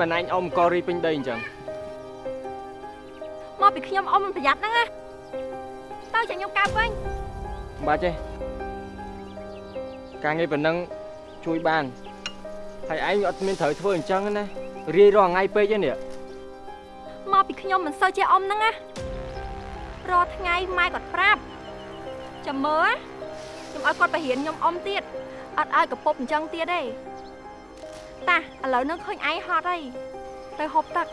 បានឯងអ៊ំករីពេញដីអញ្ចឹងមកពីខ្ញុំអ៊ំមិនប្រយ័ត្នហ្នឹងណាទៅចាញ់ខ្ញុំកើបវិញមិនបាច់ទេការងារប៉ុណ្ណឹងជួយបានហើយឯងអត់មានត្រូវធ្វើអញ្ចឹងណារាយរាល់ថ្ងៃពេកទេនេះមកពីខ្ញុំមិនសូវចេះអ៊ំហ្នឹងណារាល់ថ្ងៃម៉ែគាត់ប្រាប់ចាំមើលខ្ញុំឲ្យគាត់បរិញ្ញាខ្ញុំអ៊ំទៀតអត់ឲ្យកពុបអញ្ចឹងទៀតទេ តាឥឡូវនឹងឃើញឯងហត់ហើយទៅហូបទឹក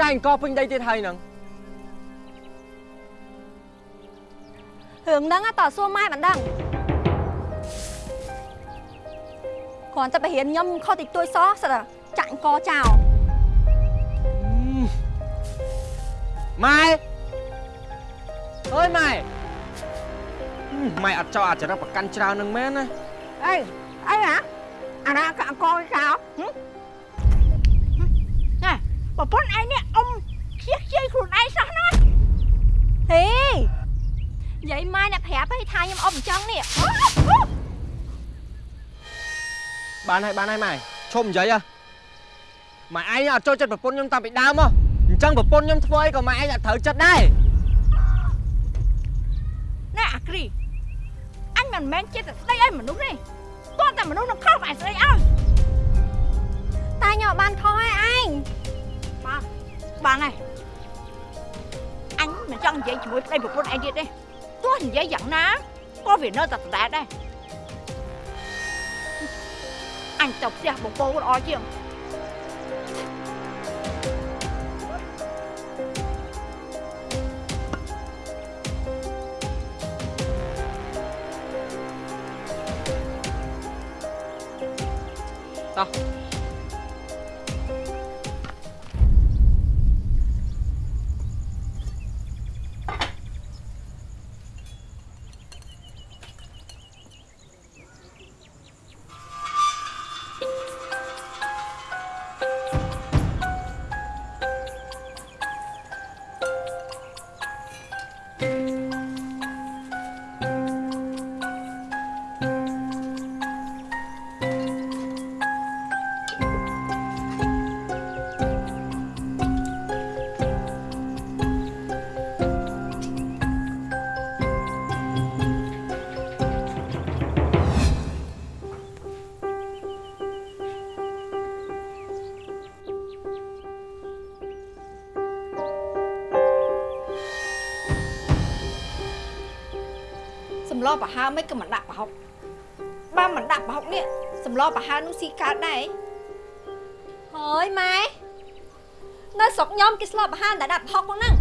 ចាយអង្គពេញដីទៀតហើយហ្នឹងរឿងហ្នឹងតើសួរម៉ែមិនដឹងគ្រាន់តែបរិញ្ញាខ្ញុំខុសតិចតួចសោះសិតតែចាក់អង្គចោលម៉ែអើយម៉ែម៉ែអត់ចោលអាចរិតប្រកាន់ច្រើននឹងមែនណាអីអីហ៎អាណាក៏អង្គចោលហឹមណែប្រពន្ធឯងនេះអ៊ំខ្ជិះខ្ជាយខ្លួន ឯងសោះណាហេយាយម៉ែអ្នកប្រាប់ឲ្យថាខ្ញុំអ៊ំអញ្ចឹងនេះបានហើយបានហើយម៉ែឈប់និយាយហ៎ម៉ែឯងអត់ចូលចិត្តប្រពន្ធខ្ញុំតាំងពីដើមមកអញ្ចឹងប្រពន្ធខ្ញុំធ្វើអីក៏ម៉ែឯងអត់ត្រូវចិត្តដែរណែអាគ្រីអញមិនមែនចិត្តតែស្ដីឲ្យមនុស្សទេតោះតែមនុស្សនឹងខុសឯស្ដីឲ្យតែខ្ញុំអត់បានខុសឲ្យឯងបាទបានហើយអញ មិនចង់និយាយជាមួយប្តីប្រពន្ធឯងទៀតទេទោះនិយាយយ៉ាងណាក៏វានៅតែដដែលដែរអញទៅផ្ទះបងប្អូនល្អជាងតោះ សម្លប្រហើមិនក៏មិនដាក់ប្រហុកបើមិនដាក់ប្រហុកនេះសម្លប្រហើនោះស៊ីកើតដែរហើយម៉ែនៅស្រុកខ្ញុំគេស្លប់អាហារតែដាក់ប្រហុកហ្នឹង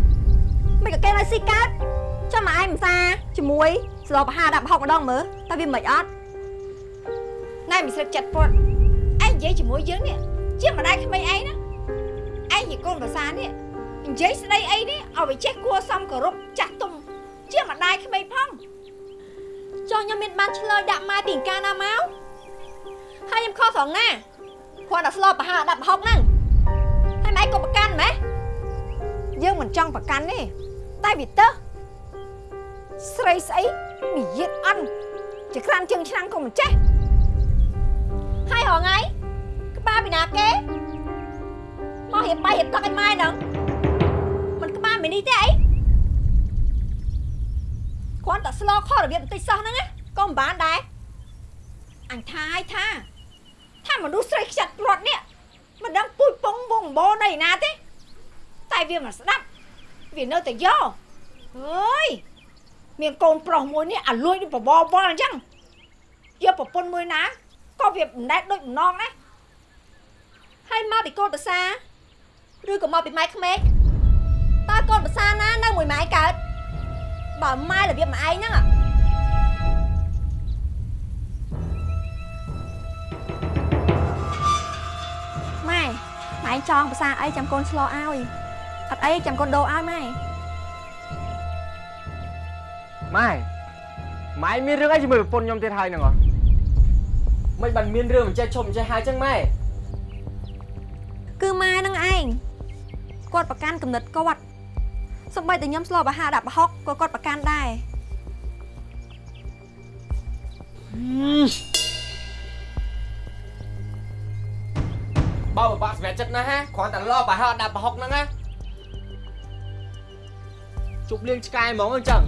មិនក៏គេនៅស៊ីកើតចាំមកឯងមិនសាជាមួយស្លប់អាហារដាក់ប្រហុកម្ដងមើលតើវាមិនអត់ណែមិនស្លឹកចិត្តពត់ឯងនិយាយជាមួយយើងនេះជាម្ដាយក្មេងឯងណាឯងជាកូនភាសានេះនិយាយស្ដីអីនេះឲ្យវាចេះគួរសមគោរពចាស់ទុំជាម្ដាយក្មេងផង ចុះខ្ញុំមានបានឆ្លើយដាក់ម៉ែពីអង្ការណាមកហើយខ្ញុំខុសត្រង់ណាគ្រាន់តែស្លបប្រហែលដាក់ប្រហុកហ្នឹងហើយម៉ែក៏ប្រកាន់ម៉េះយើងមិនចង់ប្រកាន់ទេតែវាទៅស្រីស្អីនិយាយអន់ចក្រានជើងឆ្នាំងក៏មិនចេះហើយរងៃក្បាលពីណាគេមករៀបបាយរៀបទឹកឲ្យម៉ែហ្នឹងមិនក្បាលមីនីទេអី គ្រាន់តែស្លខុសរបៀបបន្តិចសោះហ្នឹងណាក៏មិនបានដែរអញថាឲ្យថាថាមនុស្សស្រីខ្ចាត់ព្រាត់នេះមិនដឹងពូជពងវងបោនៃណាទេតែវាមិនស្ដាប់វានៅតែយកអើយមានកូនប្រុសមួយនេះអាលួយដូចបបវល់អញ្ចឹងយកប្រពន្ធមួយណាក៏វាមិនដែលដូចបំណងដែរហើយមកពីកូនប្រសាឬក៏មកពីម៉ែក្មេកតើកូនប្រសាណានៅមួយម៉ែកើត បើម៉ែរបៀបម៉ែឯងហ្នឹងอะម៉ែម៉ែចង់ប្រសាអីចាំកូនឆ្លោឲ្យអត់អីចាំកូនដូរឲ្យម៉ែម៉ែម៉ែមានរឿងអីជាមួយប្រពន្ធខ្ញុំទៀតហើយហ្នឹងហ៎មិនបានមានរឿងមិនចេះឈប់មិនចេះហើយចឹងម៉ែគឺម៉ែនឹងឯងគាត់ប្រកាន់គំនិតគាត់ សំបីតែខ្ញុំស្លបអាហារដាក់ប្រហុកក៏គាត់ប្រកាន់ដែរបើបបាក់សម្រាប់ចិត្តណាស់ហ่าគ្រាន់តែលបបើហត់ដាក់ប្រហុកហ្នឹងណាជប់លៀងឆ្កែហ្មងអញ្ចឹង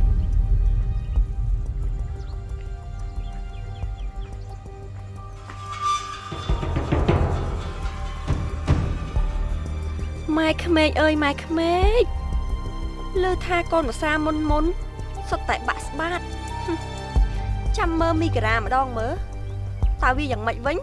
ម៉ែក្មេកអើយម៉ែក្មេក លើថាកូនភាសាមុនមុនសុទ្ធតែបាក់ស្បាតហឹមចាំមើលមីក្រាម្ដងមើលតើវាយ៉ាងម៉េចវិញ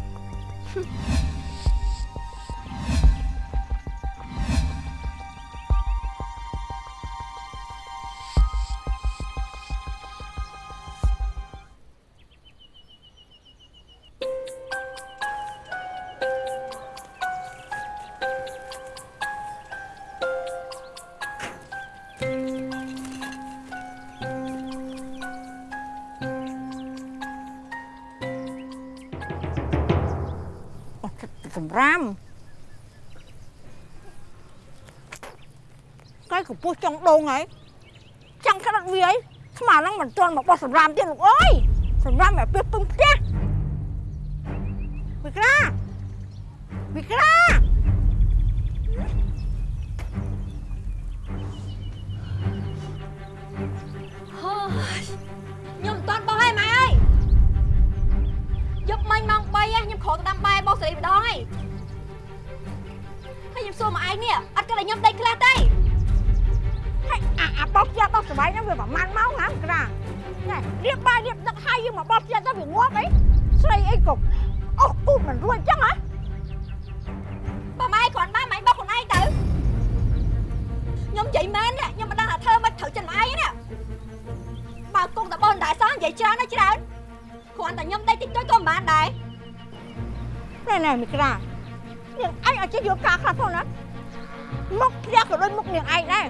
សម្រាមកែកម្ពស់ចង់ដងហើយចង់ក្តាត់វាអីស្មាហ្នឹងមិនទាន់មកបោះសម្រាមទៀតលោកអើយសម្រាមមកពីពឹងផ្ទះវិក្រាវិក្រា សេរីម្ដងហើយហើយខ្ញុំសួរមកឯងនេះអត់គិតឲ្យខ្ញុំដេកខ្លះទេហើយអាអាបោះផ្ទះបោះសបាយហ្នឹងវាប្រហែលម៉ោងហ៎វិក្រាណែរៀបបាយរៀបទឹកហើយយើងមកបោះផ្ទះទៅវាងាប់អីស្រីអីក៏អស់គូមិនរួចអញ្ចឹងហ៎បើម៉ែគ្រាន់បានម៉ែបោះខ្លួនឯងទៅខ្ញុំនិយាយមែននេះខ្ញុំមិនដឹងថាធ្វើមិនត្រូវចិត្តម៉ែឯងនេះបើគង់តែបោះដែរសោះនិយាយច្រើនណាស់ច្រើនគ្រាន់តែខ្ញុំដេកតិចតួចក៏មិនបានដែរ ណែណែមីក្រានាងឯងអត់ចេះយកការខ្លះផងណាមុខផ្ទះក៏ដូចមុខនាងឯងដែរ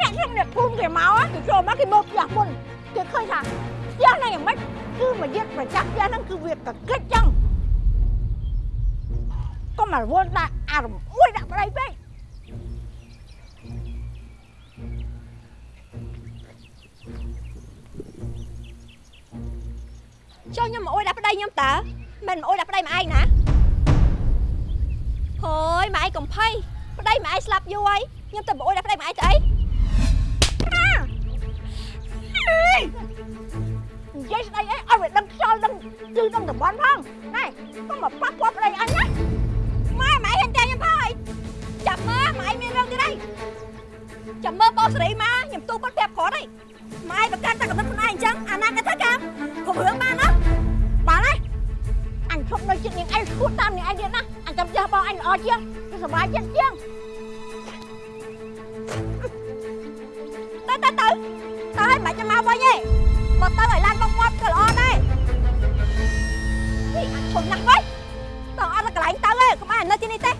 អ្នកខ្ញុំអ្នកភូមិគេមកគេចូលមកគេមកផ្ទះមុនគេឃើញថាផ្ទះហ្នឹងយ៉ាងម៉េចគឺមកយកប្រចាំផ្ទះហ្នឹងគឺវាកកិចចឹងកុំមករវល់ដាក់អារម្មណ៍អួយដាក់ប្តីពេកចុះខ្ញុំមកអួយដាក់ប្តីខ្ញុំតើមិនមកអួយដាក់ប្តីម៉ែឯងណា ហើយម៉ែឯងកំភៃប្តីម៉ែឯងស្លាប់យូរហើយខ្ញុំទៅមកអួយដាក់ប្តីម៉ែឯងទៅអីនិយាយស្ដីអីឲ្យវាដឹងខ្យល់ដឹងគឺដឹងតំបន់ផងណែកុំមកប៉ះពាល់ប្តីអញណាម៉ែម៉ែហ៊ានតែខ្ញុំផងអីចាំមើលម៉ែមានរឿងទៀតអីចាំមើលបងសេរីមកខ្ញុំទូគាត់ប្រាប់គាត់អីម៉ែប្រកាន់តែកំណត់ខ្លួនឯងអញ្ចឹងអាណាកថាកាមកុំ ជាងគឺសុបាយចិត្តជាងទៅទៅទៅទៅឲ្យមិនចាំមកវិញទេមកទៅឲ្យឡានបងគាត់ក៏ល្អដែរនេះអាឈុំណាស់វិញតើអត់ទៅកន្លែងទៅទេកុំឲ្យនៅទីនេះទេ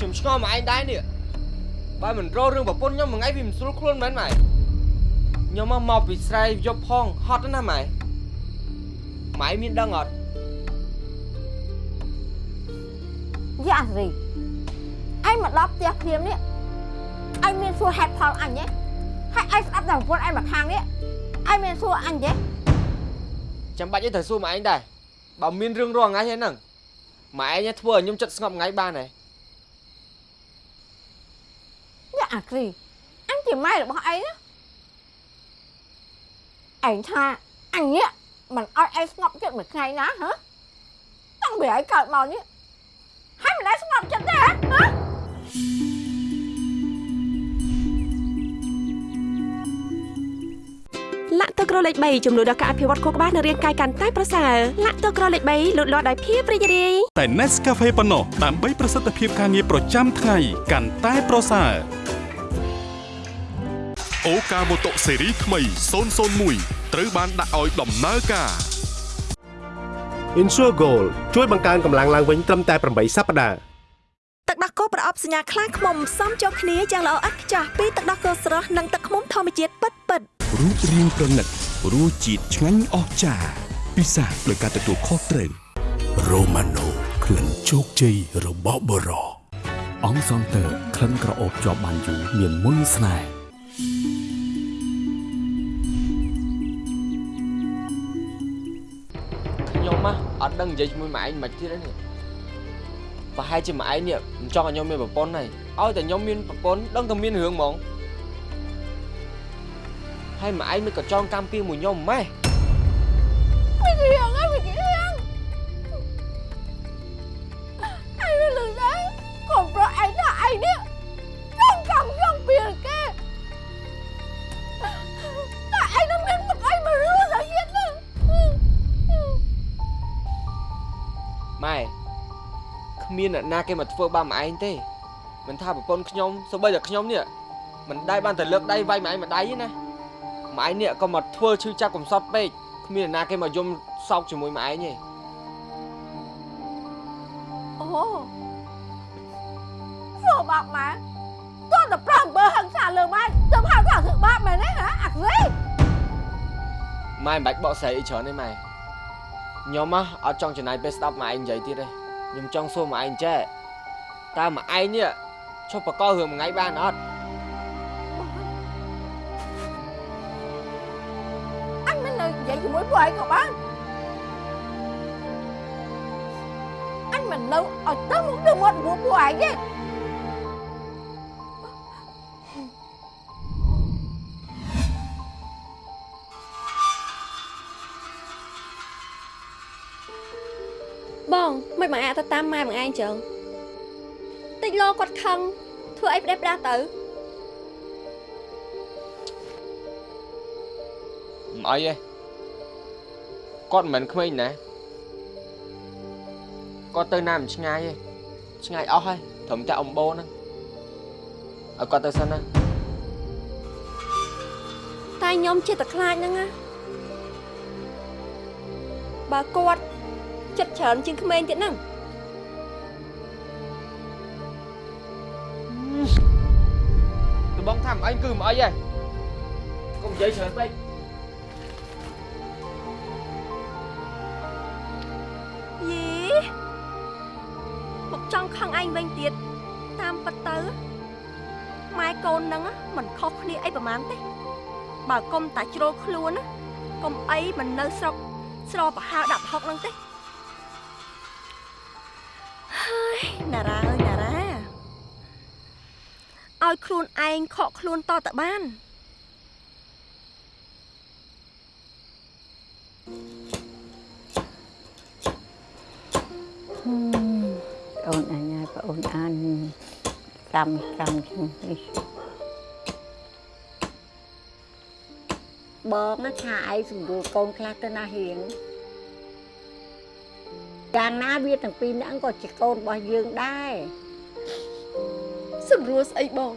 ឆ្ងល់មកឯងដែរនេះបើមិនរករឿងប្រពន្ធខ្ញុំមួយថ្ងៃវាមិនស្រួលខ្លួនមែនម៉ែខ្ញុំមកមកពីស្រែយប់ផងហត់ណាស់ម៉ែម៉ែមានដឹងអត់យ៉ាអារីអញមកដល់ផ្ទះព្រាមនេះអញមានសួរហេតុផលអញទេហើយអញស្ដាប់តែប្រពន្ធអញមកខាងនេះអញមានសួរអញទេចាំបាច់អីត្រូវសួរមកឯងដែរបើមានរឿងរងថ្ងៃហ្នឹងម៉ែឯងធ្វើឲ្យខ្ញុំចិត្តស្ងប់ថ្ងៃបានហើយ យ៉ាអាគ្រីអញជាម៉ែរបស់ឯងណាឯងថាអញនេះមិនអត់ឯងស្ងប់ចិត្តមួយថ្ងៃណាហ៎ លស្ងប់ចិត្តទេហ៎ហ៎លាក់ទឹកក្រលេខ3ជំនួយដល់ការអភិវឌ្ឍខួរក្បាលនិងរាងកាយកាន់តែប្រសើរលាក់ទឹកក្រលេខ3លូតលាស់ដោយភាពរីករាយតែ Nescafe ប៉ុណ្ណោះដើម្បីប្រសិទ្ធភាពការងារប្រចាំថ្ងៃកាន់តែប្រសើរអូកាម៉ូតូស៊េរីថ្មី001ត្រូវបានដាក់ឲ្យដំណើរការ Insure Gold ជួយបង្កើនកម្លាំងឡើងវិញត្រឹមតែ8សប្តាហ៍ ទឹកដោះគោប្រអប់សញ្ញាខ្លាំងខ្មុំសមចូលគ្នាយ៉ាងល្អឥតខ្ចោះពីទឹកដោះគោស្រស់និងទឹកខ្មុំធម្មជាតិពិតពិតៗរូបរាងប្រណិតរសជាតិឆ្ងាញ់អស្ចារ្យពិសាដោយការទទួលខុសត្រូវ Romano ក្លិនជោគជ័យរបស់បរោអង្គសង់ទ័រក្លិនក្រអូបជាប់បានយូរមានមុនស្នេហ៍ខ្ញុំហ៎អត់ដឹងនិយាយជាមួយម៉ែឯងមិនទៀតទេនេះ ប្រហែលជាម៉ែឯងនេះមិនចង់ឲ្យខ្ញុំមានប្រពន្ធហើយឲ្យតែខ្ញុំមានប្រពន្ធដឹងតែមានរឿងហ្មងហើយម៉ែឯងមិនក៏ចង់កម្មពីមួយខ្ញុំម៉េះវិជាងអើវិជាង មានអ្នកណាគេមកធ្វើបាបម៉ែឯងទេមិនថាប្រពន្ធខ្ញុំសូម្បីតែខ្ញុំនេះមិនដែលបានតែលើកដៃវាយម៉ែឯងម្ដាយទេណាម៉ែឯងនេះក៏មកធ្វើឈឺចាប់កំសត់ពេកគ្មានអ្នកណាគេមកយំសោកជាមួយម៉ែឯងទេអូធ្វើបាបម៉ែតោះតែប្រាំបើហឹងសាលើម៉ែទៅហៅថាធ្វើបាបមែនទេហ៎អាក់រេម៉ែមិនបាច់បកស្រាយអីច្រើនទេម៉ែខ្ញុំហ៎អត់ចង់ចំណាយពេលស្ដាប់ម៉ែឯងនិយាយទៀតទេ ខ្ញុំចង់សួរម៉ែឯងចេះតើម៉ែឯងនេះឈប់បកករឿងមួយថ្ងៃបានអត់អញមិននៅនិយាយជា ទៅតាមម៉ែបងឯងចឹងតិចលោគាត់ខឹងធ្វើអីផ្ដេសផ្ដាសទៅមិនអីទេគាត់មិនមែនក្មេងណាគាត់ទៅណាមិនឆ្ងាយទេឆ្ងាយអស់ហើយត្រឹមតែអំបូរហ្នឹងឲ្យគាត់ទៅសិនណាតែខ្ញុំចិត្តតែខ្លាចហ្នឹងណាបើគាត់ចិត្តច្រើនជាងក្មេងទៀតហ្នឹង ថាមិនអីគឺមិនអីទេកុំនិយាយច្រើនពេកយីមកចង់ខឹងឯងវិញទៀតតាមពិតទៅម៉ែកូនហ្នឹងណាមិនខុសគ្នាអីប្រហែលទេបើកុំតែជ្រុលខ្លួនណាកុំអីមិននៅស្រុកស្រប្រហើរដាក់ផុកហ្នឹងទេហើយណារ៉ាអើយណារ៉ា ឲ្យខ្លួនឯងខកខ្លួនតតបានអូនអញហើយប្អូនអានកម្មកម្មជាងនេះបងណាថាឯងសម្រួលកូនខ្លះទៅណាហៀងយ៉ាងណាវាទាំងពីរនាក់ក៏ជាកូនរបស់យើងដែរ សម្រួលស្អីបង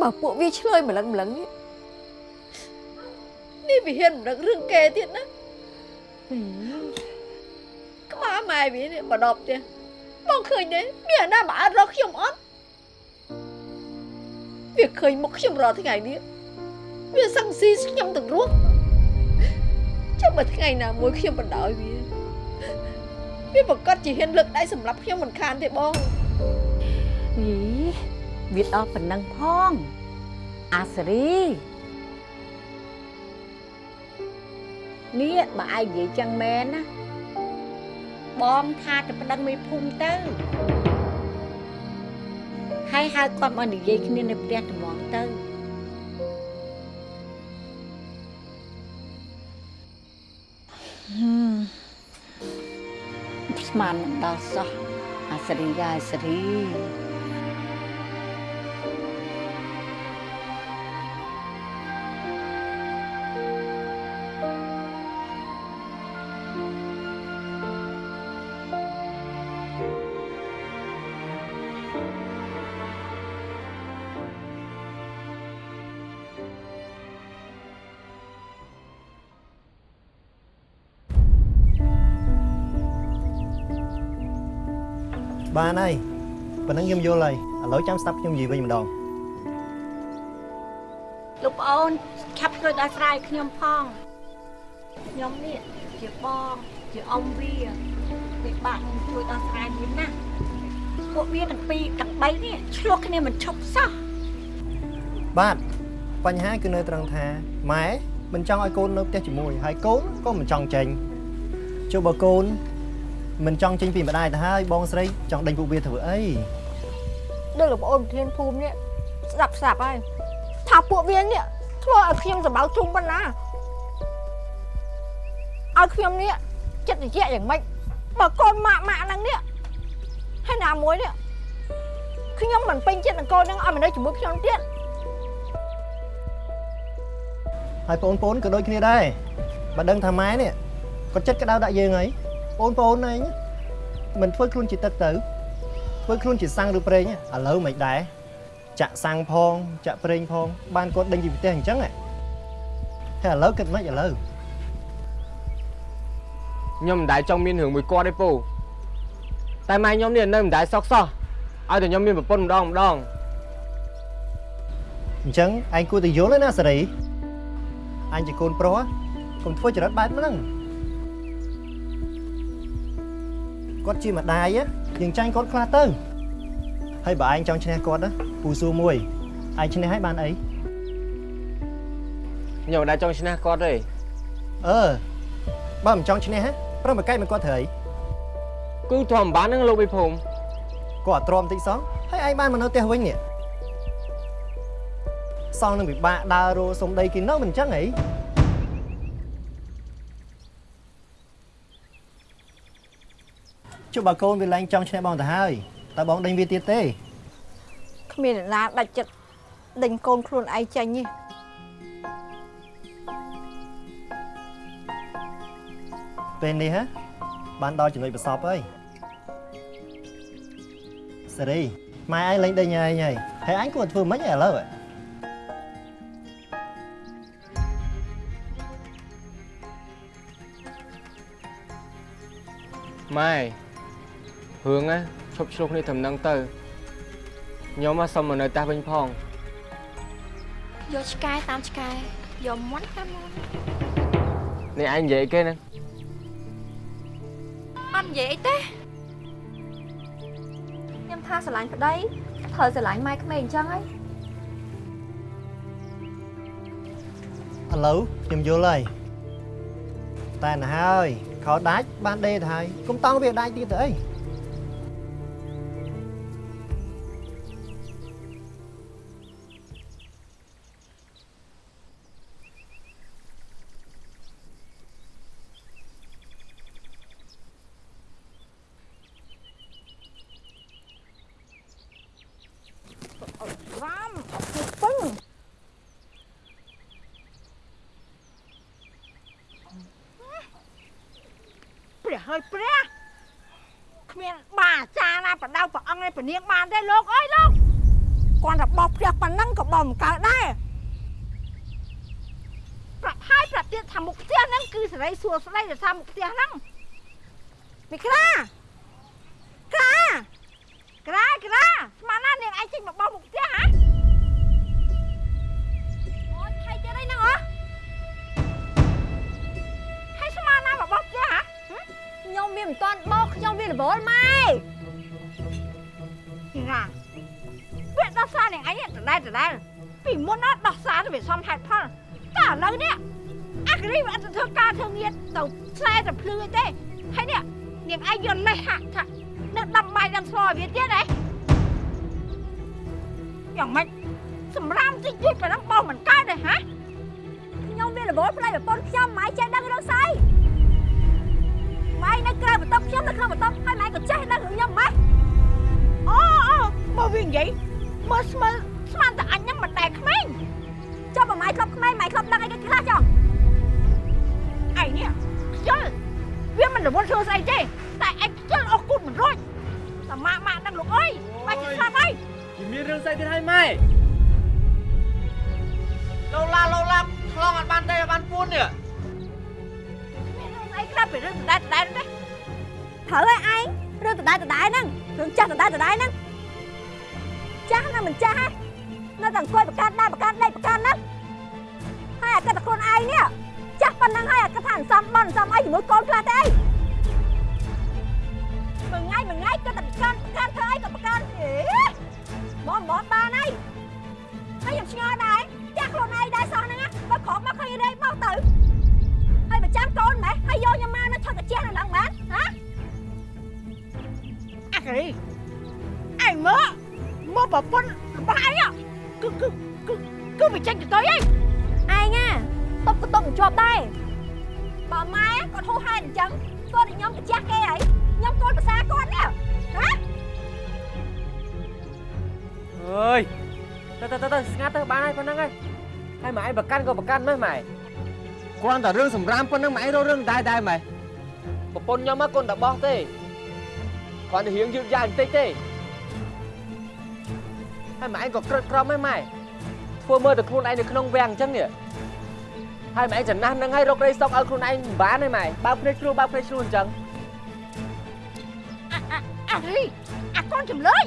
បើពួកវាឆ្លើយម្លឹងម្លឹងនេះនេះវាហ៊ានម្លឹងរឿងគេទៀតណាក្បាលម៉ែវានេះបដប់ទៀតបងឃើញទេមានអាណាមកអត់រកខ្ញុំអត់វាឃើញមុខខ្ញុំរាល់ថ្ងៃនេះវាសង្ស៊ីខ្ញុំទាំងរស់ចាំបើថ្ងៃណាមួយខ្ញុំបណ្ដោយវាវាប្រកាសជាហ៊ានលើកដៃសម្រាប់ខ្ញុំមិនខានទេបង យីវាដល់ប៉ុណ្ណឹងផង អាសេរីនេះបើឯងនិយាយចឹងមែនណាបងថាទៅប្តឹងមេភូមិទៅហើយហៅគាត់មកនិយាយគ្នានៅផ្ទះត្មងទៅហឹមស្មានមិនដល់សោះអាសេរីយ៉ាអាសេរី បានហើយប៉ុណ្ណឹងខ្ញុំយល់ហើយឥឡូវចាំស្ដាប់ខ្ញុំនិយាយវិញម្ដងលោកប្អូនឆាប់ជួយដល់ស្រ័យខ្ញុំផងខ្ញុំនេះជាបងជាអ៊ំវាវាបាក់នឹងជួយដល់ស្រ័យវាណាស់ពួកវាទាំងពីរទាំងបីនេះឆ្លោះគ្នាមិនឈប់សោះបាទបញ្ហាគឺនៅត្រង់ថាម៉ែមិនចង់ឲ្យកូននៅផ្ទះជាមួយហើយកូនក៏មិនចង់ចេញចុះបើកូន មិនចង់ចេញពីម្ដាយទៅហើយបងស្រីចង់ដេញពួកវាធ្វើអីដូចលោកប្អូនប្រធានភូមិនេះស្ដាប់ស្ដាប់ហើយថាពួកវានេះធ្វើឲ្យខ្ញុំសម្បៅជុំប៉ុណ្ណាឲ្យខ្ញុំនេះចិត្តត្រជាក់យ៉ាងម៉េចបើកូនម៉ាក់ម៉ាក់ហ្នឹងនេះហើយណាមួយនេះខ្ញុំមិនពេញចិត្តនឹងកូនហ្នឹងឲ្យមកនៅជាមួយខ្ញុំទៀតហើយបងប្អូនក៏ដូចគ្នាដែរបើដឹងថាម៉ែនេះគាត់ចិត្តក្តៅដាក់យើងហើយ បងប្អូនឯងមិនធ្វើខ្លួនជាទឹកទៅធ្វើខ្លួនជាសាំងឬប្រេងឥឡូវមិនដែរចាក់សាំងផង ចាក់ប្រេងផង បានគាត់ដេញពីផ្ទះអញ្ចឹងហ៎ហើយឥឡូវគិតមិនឥឡូវខ្ញុំមិនដែលចង់មានរឿងមួយគាត់ទេពូតែម៉ែខ្ញុំនេះនៅមិនដែលសោកសោះឲ្យតែខ្ញុំមានប្រពន្ធម្ដងម្ដងអញ្ចឹងឯងគួរតែយល់ហើយណាសេរីអញជាកូនប្រុសកុំធ្វើចរិតបែបហ្នឹង គាត់ជាម្ដាយយើងចាញ់គាត់ខ្លះទៅហើយបើឯងចង់ឈ្នះគាត់ណាពូសួរមួយឯងឈ្នះហើយបានអីខ្ញុំមិនដែលចង់ឈ្នះគាត់ទេអឺបើមិនចង់ឈ្នះហ៎ប្រឹងបកែកមកគាត់ត្រូវអីគឺធម្មតាហ្នឹងលោកវិភូមិគាត់អត់ទ្រាំតិចសោះហើយឯងបានមកនៅផ្ទះវិញនេះសងនឹងពិបាកដើររោសុំដីគេនៅមិនអញ្ចឹងហី ចុះបើកូនវាឡើងចង់ឈ្នះបងទៅហើយតើបងដេញវាទៀតទេគ្មានអ្នកណាដាច់ចិត្តដេញកូនខ្លួនឯងចេញទេពេលនេះហ៎បានដល់ចំណុចប្រសពហើយសេរីម៉ែឯងលេងដេញឯងហើយហើយអញគួរធ្វើម៉េចឥឡូវហ៎ម៉ែ រឿងណាឈប់ឆ្លោះគ្នាត្រឹមហ្នឹងទៅខ្ញុំមកសុំមកនៅផ្ទះវិញផងយកឆ្កែតាមឆ្កែយកមាន់តាមមាន់នេះឯងនិយាយគេហ្នឹងអត់និយាយអីទេខ្ញុំថាស្រឡាញ់ប្តីត្រូវស្រឡាញ់ម៉ែក្មេងអញ្ចឹងហីឥឡូវខ្ញុំយល់ហើយតែណាហើយខោដាច់បានដេទៅហើយកុំតង់វាដាច់ទៀតទៅអី បានទេលោកអើយលោកគាត់តែបោះព្រះប៉ុណ្ណឹងក៏បោះមិនកើតដែរប្រាប់ហើយប្រាប់ទៀតថាមុខផ្ទះហ្នឹងគឺសេរីសួរស្ដីទៅថាមុខផ្ទះហ្នឹងមីក្រាក្រាក្រាក្រាស្មានណានាងឯងចេញមកបោះមុខផ្ទះហ៎អូនខៃទៀតអីហ្នឹងហ៎ហើយស្មានណាមកបោះផ្ទះហ៎ខ្ញុំវាមិនតាន់បោកខ្ញុំវារវល់ម៉ែ ក្រាវាដោះសារនាងឯងដដែលដដែលពីមុនណាដោះសារទៅវាសំហេតុផលតែឥឡូវនេះអាក្រីវាអត់ទៅធ្វើការធ្វើងារទៅខ្សែទៅភ្លឺអីទេហើយនេះនាងឯងយកលេសហាក់ថានៅដាំបាយដាំស្លឲ្យវាទៀតហ៎យ៉ាងម៉េចសម្រាមតិចយូរប៉ុណ្ណឹងបោះមិនកើតទេហ៎ខ្ញុំវារវល់ផ្លេចប្រពន្ធខ្ញុំម៉ែចេះដឹងរឿងស្អីម៉ែនៅក្រៅបន្ទប់ខ្ញុំនៅក្នុងបន្ទប់ហើយម៉ែក៏ចេះដឹងរឿងខ្ញុំម៉េច អូអូមកវិញនិយាយមើលស្មើស្មានតែអញហ្នឹងមិនដែលក្មេងចុះបើម៉ែធ្លាប់ក្មេងម៉ែធ្លាប់ដឹងអីគេខ្លះចុះឯនេះខ្ជិលវាមិនរវល់ធ្វើស្អីទេតែឯងខ្ជិលអស់គុណមិនរួចតែម៉ាក់ម៉ាក់ហ្នឹងលោកអើយបាច់ឆ្លាប់ហើយជាមានរឿងស្អីទៀតហើយម៉ែលោឡាលោឡាឆ្លងអត់បានទេអត់បានពួននេះមានរឿងអីខ្លះពីរឿងដដែលដដែលទេត្រូវហើយឯង រឿងដដែលដដែលហ្នឹងរឿងចាស់ដដែលដដែលហ្នឹងចាស់ណាមិនចាស់ហ៎នៅតែអង្គុយប្រកាន់ដែរប្រកាន់ដេកប្រកាន់ហ្នឹងហើយអាគិតតែខ្លួនឯងនេះចាស់ប៉ុណ្ណឹងហើយអាគិតថាអន្សំបន់អន្សំអីជាមួយកូនខ្លះទេអីមួយថ្ងៃមួយថ្ងៃគិតតែប្រកាន់ប្រកាន់ធ្វើអីក៏ប្រកាន់អេបងបងបានហើយហើយខ្ញុំឆ្ងល់ដែរចាស់ខ្លួនឯងដែរសោះហ្នឹងណាបើក្រោកមកឃើញរែកមកទៅហើយប្រចាំកូនម៉េះហើយយកខ្ញុំមកនៅថតកាជះនៅឡើងបានហ៎អាកេ រីឯងមើលមកប្រពន្ធរបស់ឯងគឺគឺគឺគឺវាចេញទៅទៅឯងឯងណាតុបក៏តុបមិនជាប់ដែរបើម៉ែគាត់ហូរហែអញ្ចឹងគាត់ឲ្យខ្ញុំកាជះគេហើយខ្ញុំកូនភាសាគាត់នេះហ៎អើយទៅទៅទៅទៅស្ងាត់ទៅបានហើយប៉ុណ្្នឹងហើយហើយម៉ែឯងប្រកាន់ក៏ប្រកាន់ម៉េះម៉ែគ្រាន់តែរឿងសម្រាមប៉ុណ្្នឹងម៉ែឯងរករឿងដែរដែរម៉ែប្រពន្ធខ្ញុំមកកូនតែបោះទេ គ្រាន់តែរៀងយឺតយ៉ាវបន្តិចទេហើយម៉ែឯងក៏ក្រិតក្រមហ្នឹងម៉ែធ្វើមើលតែខ្លួនឯងនៅក្នុងវាំងអញ្ចឹងនេះហើយម៉ែឯងចំណាស់នឹងហើយរកក្តីសុខឲ្យខ្លួនឯងមិនបានទេម៉ែបើកភ្នែកជ្រួបើកភ្នែកជ្រួអញ្ចឹងអាកេរីអាកូនចម្លើយ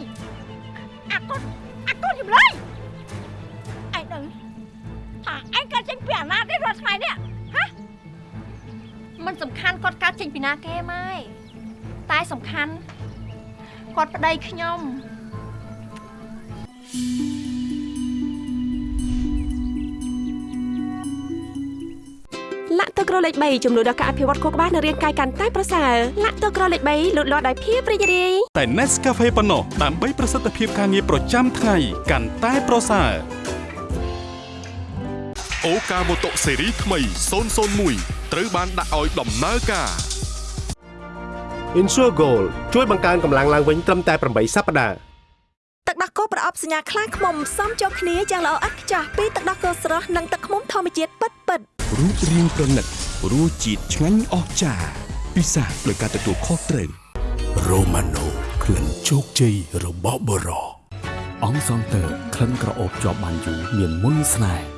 អាកូនអាកូនចម្លើយឯងដឹងថាឯងកើតចេញពីអាណាទេរាល់ថ្ងៃនេះมันសំខាន់គាត់កើតចេញពីណាគេម៉ែតែសំខាន់ គាត់ប្តីខ្ញុំលាក់ទឹកក្រលេខ3ជំនួយដល់ការអភិវឌ្ឍខួរក្បាលនិងរាងកាយកាន់តែប្រសើរលាក់ទឹកក្រលេខ3លូតលាស់ដោយភាពរីករាយតែ Nescafe ប៉ុណ្ណោះដើម្បីប្រសិទ្ធភាពការងារប្រចាំថ្ងៃកាន់តែប្រសើរអូកាម៉ូតូស៊េរីថ្មី001ត្រូវបានដាក់ឲ្យដំណើរការ Insure Gold ជួយបង្កើនកម្លាំងឡើងវិញត្រឹមតែ8សប្តាហ៍ទឹកដោះគោប្រអប់សញ្ញាខ្លាឃ្មុំផ្សំចូលគ្នាយ៉ាងល្អឥតខ្ចោះពីទឹកដោះគោស្រស់និងទឹកឃ្មុំធម្មជាតិពិតពិតរូបរាងប្រណិតរសជាតិឆ្ងាញ់អស្ចារ្យពិសាដោយការទទួលខុសត្រូវរ៉ូម៉ាណូក្លិនជោគជ័យរបស់បរោអង្គសងតើក្លិនក្រអូបជាប់បានយូរមានមុនស្នេហ៍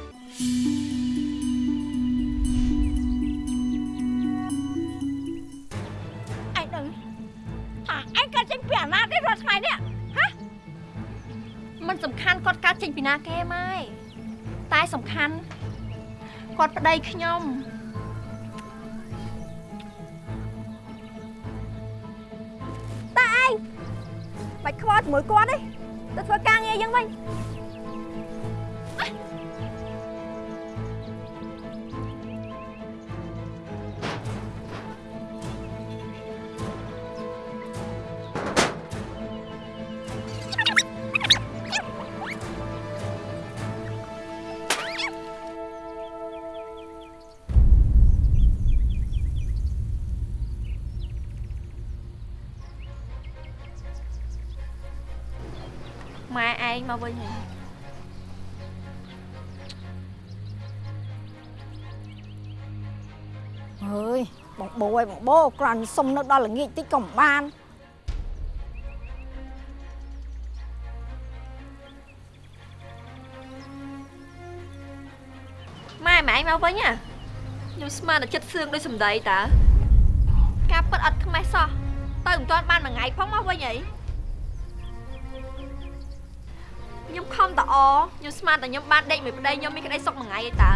សំខាន់គាត់កើតចេញពីណាគេម៉ែតែសំខាន់គាត់ប្តីខ្ញុំតាឯងបាច់ខ្វល់ជាមួយគាត់ទេទៅធ្វើការងារយ៉ាងវិញ ងមកវិញហើយអើយបងបូអើយបងបូគ្រាន់សុំនៅដល់ល្ងាចតិចក៏មិនបានម៉ែម៉ែឯងមកវិញហ៎ខ្ញុំស្មានតែចិត្តសឿងដូចសម្ដីតើការពិតអត់ខ្មេះសោះទៅមិនទាន់បានមួយថ្ងៃផងមកវិញអី ខ្ញុំតអខ្ញុំស្មានតែខ្ញុំបានដេកមួយប្តីខ្ញុំមានក្តីសុខមួយថ្ងៃឯតើ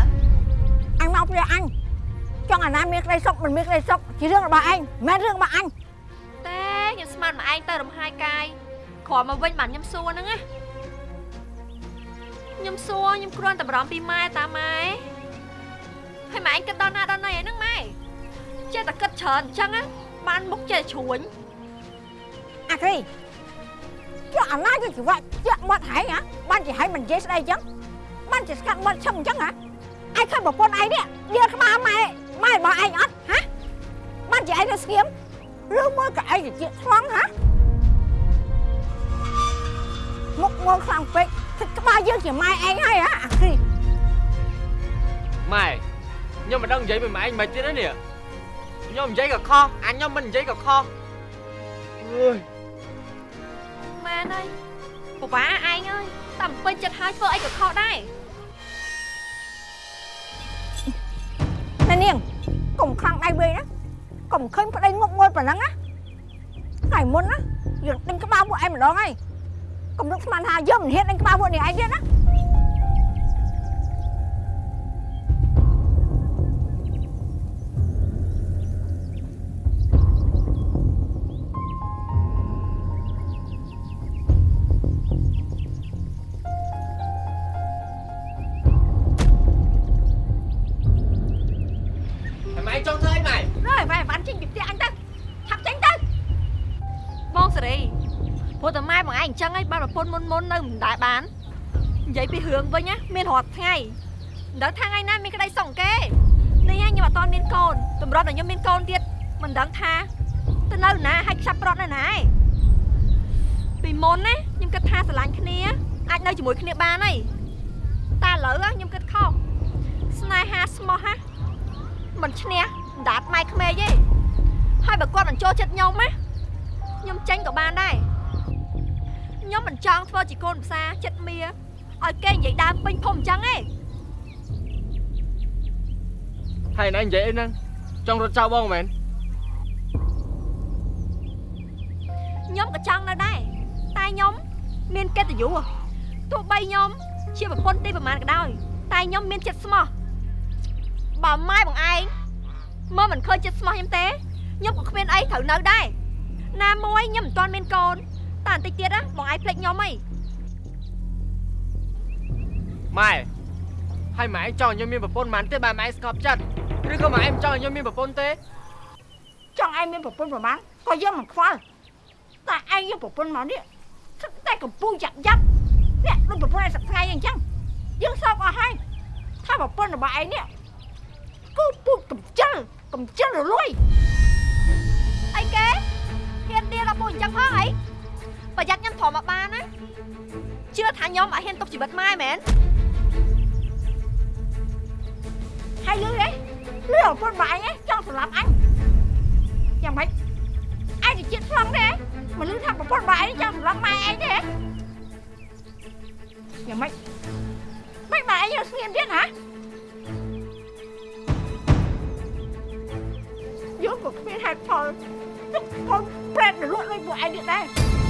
អញមកព្រះអញចង់អាណាមានក្តីសុខមិនមានក្តីសុខជារឿងរបស់ឯងមិនមែនរឿងរបស់អញតែខ្ញុំស្មានមកឯងទៅរំហាយកាយគ្រាន់មកវិញបានខ្ញុំសួរហ្នឹងណាខ្ញុំសួរខ្ញុំគ្រាន់តែបារម្ភពីម៉ែតាម៉ែហើយម៉ែឯងគិតដល់ណាដល់ណីហ្នឹងម៉ែចេះតែគិតច្រើនអញ្ចឹងណាបានមុខចេះតែជ្រួញអាគ្រី ចង់អាណាយកជីវៈជាក់មាត់ហែងហ៎បានជាហែងមិននិយាយស្ដីអញ្ចឹងបានជាស្កាត់មាត់ឈឹងអញ្ចឹងហ៎ឯងឃើញប្រពន្ធឯងនេះដៀលក្បាលម៉ែម៉ែរបស់ឯងអត់ហ៎បានជាឯងទៅស្ងៀមឬមួយក៏ឯងទៅជាឆ្លងហ៎ មុខងងខ្លាំងពេកទឹកក្បាលយើងជាម៉ែឯងហើយហ៎អាគ្រីម៉ែខ្ញុំមិនដឹងនិយាយមួយម៉ែឯងមិនទៀតទេនេះខ្ញុំនិយាយក៏ខុសអញខ្ញុំមិននិយាយក៏ខុសអើយម៉ែនអើយពិបាកឯងអើយតែពេញចិត្តហើយធ្វើអីក៏ខុសដែរណែនាងកុំខ្លាំងដៃវែងណាកុំឃើញប្តីងប់ងល់ប៉ុណ្ណឹងណាថ្ងៃមុនណាយើងដេញក្បាលពួកឯងម្ដងហើយកុំនឹកស្មានថាយើងមិនហ៊ានដេញក្បាលពួកនេះឯងទៀតណា អញ្ចឹងឯងបានប្រពន្ធមុនមុននៅមិនដែរបាននិយាយពីរឿងវិញណាមានរាល់ថ្ងៃមិនដឹងថាថ្ងៃណាមានក្តីសុខគេនេះឯងខ្ញុំអត់តមានកូនតម្រុំតែខ្ញុំមានកូនទៀតមិនដឹងថាទៅនៅណាហើយខ្ចាប់ប្រត់នៅណាឯងពីមុនណាខ្ញុំគិតថាស្រឡាញ់គ្នាអាចនៅជាមួយគ្នាបានហើយតែឥឡូវខ្ញុំគិតខុសស្នេហាស្មោះណាមិនឈ្នះមិនដាតម៉ែក្មេកទេហើយបើគាត់មិនចូលចិត្តខ្ញុំណាខ្ញុំចេញក៏បានដែរ ខ្ញុំមិនចង់ធ្វើជាកូនផ្សារចិត្តមៀឲ្យគេនិយាយដើមពេញភូមិអញ្ចឹងទេហើយណែនិយាយអីហ្នឹងចង់រត់ចោលបងមែនខ្ញុំក៏ចង់នៅដែរតែខ្ញុំមានកិត្តិយសទោះបីខ្ញុំជាប្រពន្ធទីប្រហែលក៏ដោយតែខ្ញុំមានចិត្តស្មោះបើម៉ែបងឯងមកមិនឃើញចិត្តស្មោះខ្ញុំទេខ្ញុំក៏គ្មានអីត្រូវនៅដែរណាមួយខ្ញុំមិនទាន់មានកូន តែបន្តិចទៀតណាបងឯងភ្លេចខ្ញុំហីម៉ែហើយម៉ែឯងចង់ឲ្យខ្ញុំមានប្រពន្ធមិនទេបើម៉ែឯងស្កប់ចិត្តឬក៏ម៉ែឯងមិនចង់ឲ្យខ្ញុំមានប្រពន្ធទេ chồng em với một quân vào bán có dân mà khoa tại anh với một quân mà đi tay cầm pu chặt dấp nè nó một quân này sập ngay anh chăng dân sao có hay thay một quân là bà ấy nè cứ pu cầm chân cầm chân rồi lui អីគេហ៊ានដៀលដល់ពូអញ្ចឹងផងអី ប្រយ័ត្នខ្ញុំធំមកបានណាជឿថាខ្ញុំអត់ហ៊ានទុកជីវិតម៉ែមែន hay lưới đấy lưới ở quân bà ấy cho phải làm anh chẳng mấy ai thì chết phong đấy mà lưới thằng của quân bà ấy cho phải làm mai anh đấy chẳng mấy mấy bà ấy nhớ nghiên biết hả vô cuộc phiên hạt phò lúc con brand để luận lên của anh điện đây à con chiêm thao chắp thỉnh đèn 灯 à con ăn bùn bò tranh tao ឈាមខ្ញុំកាត់ពីម៉ែឯង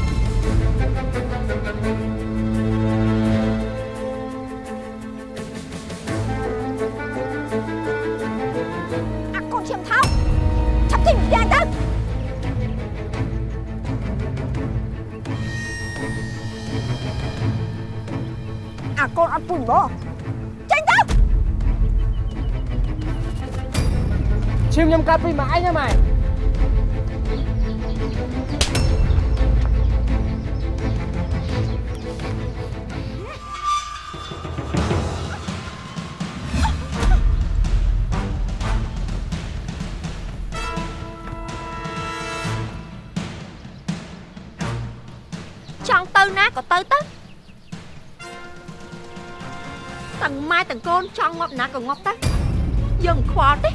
con 아프고 젠장! 지금 좀 까불면 아냐 마이 ទៅណាក៏ទៅទៅទាំងម៉ែទាំងកូនចង់ងាប់ណាក៏ងាប់ទៅយើងមិនខ្វល់ទេ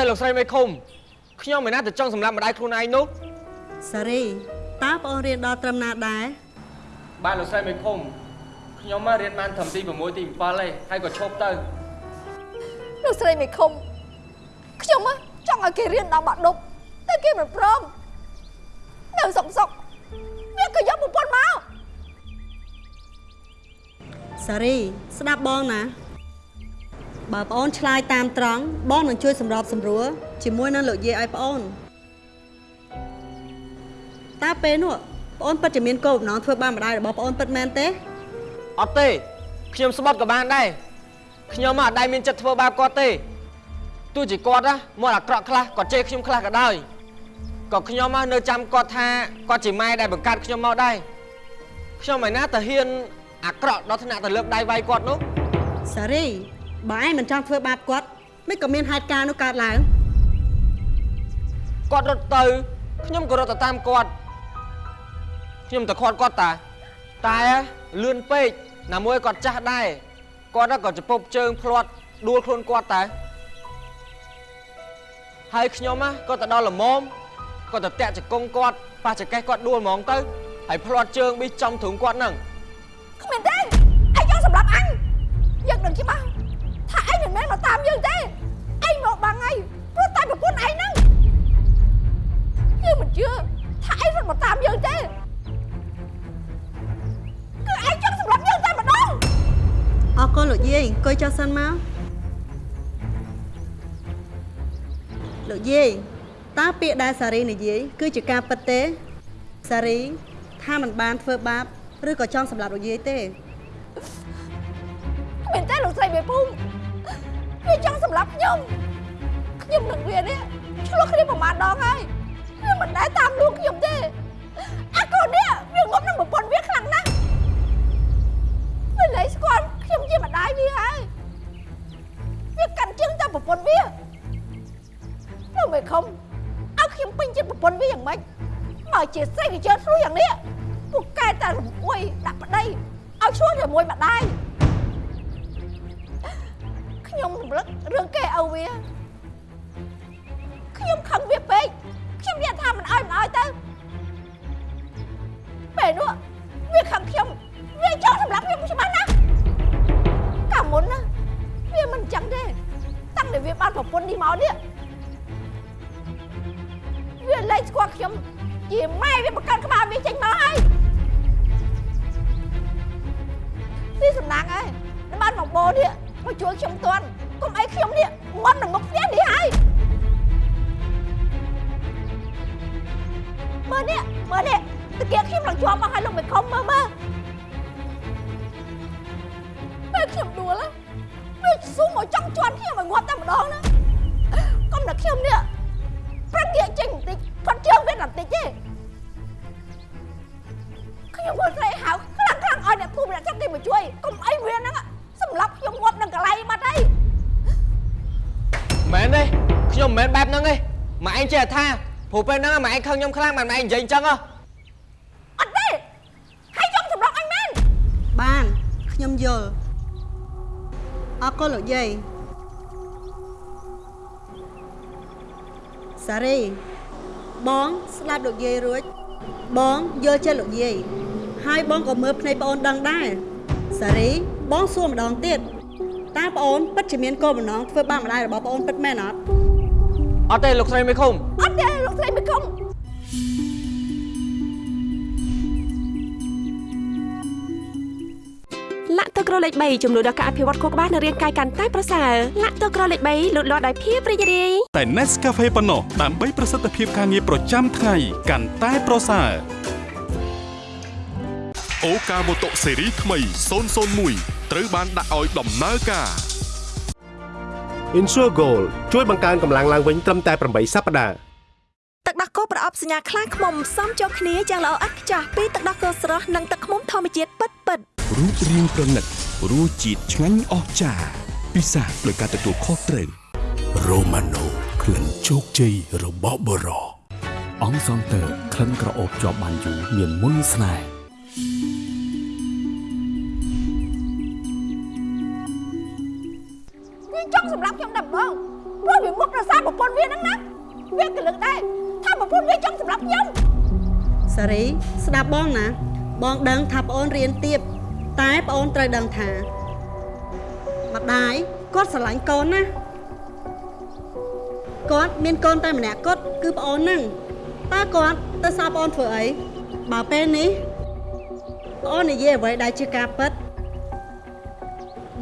ទេលោកស្រីមេឃុំខ្ញុំមិនណាទៅចង់សម្រាប់ម្ដាយខ្លួនឯងនោះសារីតើបងអូនរៀនដល់ត្រឹមណាដែរបាទលោកស្រីមេឃុំខ្ញុំមករៀនបានត្រឹមទី6ទី7ទេហើយក៏ឈប់ទៅលោកស្រីមេឃុំខ្ញុំហ៎ចង់ឲ្យគេរៀនដល់បាក់ដប់តែគេមិនព្រមនៅសុកសុកវាក៏យកប្រពន្ធមកសារីស្ដាប់បងណា បើបងអូនឆ្លើយតាមត្រង់បងនឹងជួយសម្របសម្រួលជាមួយនឹងលោកយាយឲ្យបងអូនតើពេលនោះបងអូនពិតជាមានគោលបំណងធ្វើបានម្ដាយរបស់បងអូនពិតមែនទេអត់ទេខ្ញុំស្បត់ក៏បានដែរខ្ញុំមកអត់ដែរមានចិត្តធ្វើបាបគាត់ទេទោះជាគាត់ណាមកអាក្រក់ខ្លះគាត់ជេរខ្ញុំខ្លះក៏ដោយក៏ខ្ញុំមកនៅចាំគាត់ថាគាត់ជាម៉ែដែលបង្កើតខ្ញុំមកដែរខ្ញុំមិនណាទៅហ៊ានអាក្រក់ដល់ថ្នាក់ទៅលើកដៃវាយគាត់នោះសារី បើឯងមិនចង់ធ្វើបាបគាត់មិនក៏មានហេតុការណ៍នោះកើតឡើងគាត់រត់ទៅខ្ញុំក៏រត់ទៅតាមគាត់ខ្ញុំទៅខាត់គាត់តា តែលឿនពេកណាមួយគាត់ចាស់ដែរគាត់ក៏ចពប់ជើងផ្្លាត់ដួលខ្លួនគាត់តែហើយខ្ញុំណាក៏ទៅដល់ល្មមគាត់ទៅតាក់ចង្គង់គាត់ប៉ះចកេះគាត់ដួលហ្មងទៅហើយផ្្លាត់ជើងប៊ីចំទ្រូងគាត់ហ្នឹងគ្មានទេអញចង់សម្រាប់អញយើងដឹងច្បាស់ ថាអញមិនមែនមកតាមយើងទេអញមកបាំងហើយព្រោះតែប្រពន្ធឯងហ្នឹងយើងមិនជឿថាអញមិនមកតាមយើងទេគឺអញចង់សម្រាប់យើងតែម្ដងអរគុណលោកយាយអង្គុយចុះសិនមកលោកយាយតើពាក្យដែលសារីនិយាយគឺជាការពិតទេសារីថាមិនបានធ្វើបាបឬក៏ចង់សម្លាប់លោកយាយទេគ្មានទេលោកស្រីមេភូមិ វាចង់សម្លាប់ខ្ញុំខ្ញុំនឹងវានេះឆ្លោះគ្នាប្រហែលដងហើយវាមិនដែលតាមលួងខ្ញុំទេអាកូននេះវាងប់នឹងប្រពន្ធវាខ្លាំងណាស់ ព្រោះពេលហ្នឹងម៉ែឯងខឹងខ្ញុំខ្លាំងម៉ែឯងនិយាយអញ្ចឹងហ៎អត់ទេហើយចង់សម្រាប់អញមែនបានខ្ញុំយល់អរគុណលោកយាយសារីបងស្ដាប់លោកយាយរួច បងយល់ចិត្តលោកយាយហើយបងក៏មើលភ្នែកប្អូនដឹងដែរសារីបងសួរម្ដងទៀតតើប្អូនពិតជាមានគោលបំណងធ្វើបាបម្ដាយរបស់ប្អូនពិតមែនអត់ អត់ទេលោកស្រីមេឃុំអត់ទេលោកស្រីមិនគុំលាក់ទឹកក្រលេខ3ចំនួនដល់ការអភិវឌ្ឍខួរក្បាលនិងរាងកាយកាន់តែប្រសើរលាក់ទឹកក្រលេខ3លូតលាស់ដោយភាពរីករាយតែ Nescafe ប៉ុណ្ណោះដើម្បីប្រសិទ្ធភាពការងារប្រចាំថ្ងៃកាន់តែប្រសើរអូកាម៉ូតូស៊េរីថ្មី001ត្រូវបានដាក់ឲ្យដំណើរការ Insure Gold ជួយបង្កើនកម្លាំងឡើងវិញត្រឹមតែ8សប្តាហ៍ទឹកដោះគោប្រអប់សញ្ញាខ្លាំងខ្មុំផ្សំចូលគ្នាយ៉ាងល្អឥតខ្ចោះពីទឹកដោះគោស្រស់និងទឹកខ្មុំធម្មជាតិពិតៗរូបរាងប្រណិតរសជាតិឆ្ងាញ់អស្ចារ្យពិសាដោយការទទួលខុសត្រូវរ៉ូម៉ាណូក្លិនជោគជ័យរបស់បរោអង្គសងតើក្លិនក្រអូបជាប់បានយូរមានមុនស្នេហ៍ ចង់សម្រាប់ខ្ញុំតែម្ដងព្រោះវាមុខរសារប្រពន្ធវាហ្នឹងណាវាកលឹកដែរថាប្រពន្ធវាចង់សម្រាប់ខ្ញុំសារីស្ដាប់បងណា បងដឹងថាប្អូនរៀនទៀបតែប្អូនត្រូវដឹងថាម្ដាយគាត់ស្រឡាញ់កូនណាគាត់មានកូនតែម្នាក់គត់គឺប្អូនហ្នឹងតើគាត់ទៅសើប្អូនធ្វើអីបើពេលនេះប្អូននិយាយអ្វីដែលជាការពិត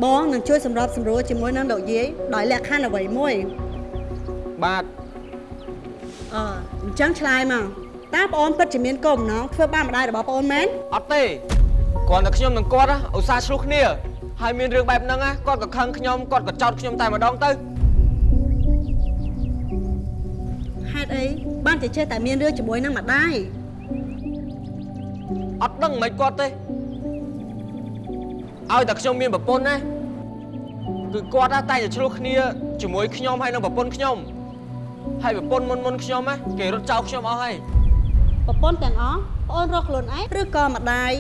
បងនឹងជួយសម្របសម្រួលជាមួយនឹងលោកយាយដោយលក្ខខណ្ឌអ្វីមួយបាទអឺអញ្ចឹងឆ្លើយមកតើប្អូនពិតជាមានកូនបំណងធ្វើបាបម្ដាយរបស់ប្អូនមែនអត់ទេគ្រាន់តែខ្ញុំនិងគាត់ណាឧស្សាហ៍ឆ្លោះគ្នាហើយមានរឿងបែបហ្នឹងណាគាត់ក៏ខឹងខ្ញុំគាត់ក៏ចោទខ្ញុំតែម្ដងទៅហេតុអីបានជាចេះតែមានរឿងជាមួយនឹងម្ដាយអត់ដឹងមិនគាត់ទេ ឲ្យតែខ្ញុំមានប្រពន្ធណាគឺគាត់ណាតែងតែឆ្លោះគ្នាជាមួយខ្ញុំហើយនឹងប្រពន្ធខ្ញុំហើយប្រពន្ធមុនមុនខ្ញុំណាគេរត់ចោលខ្ញុំអស់ហើយប្រពន្ធទាំងអស់ប្អូនរកខ្លួនឯងឬក៏ម្ដាយ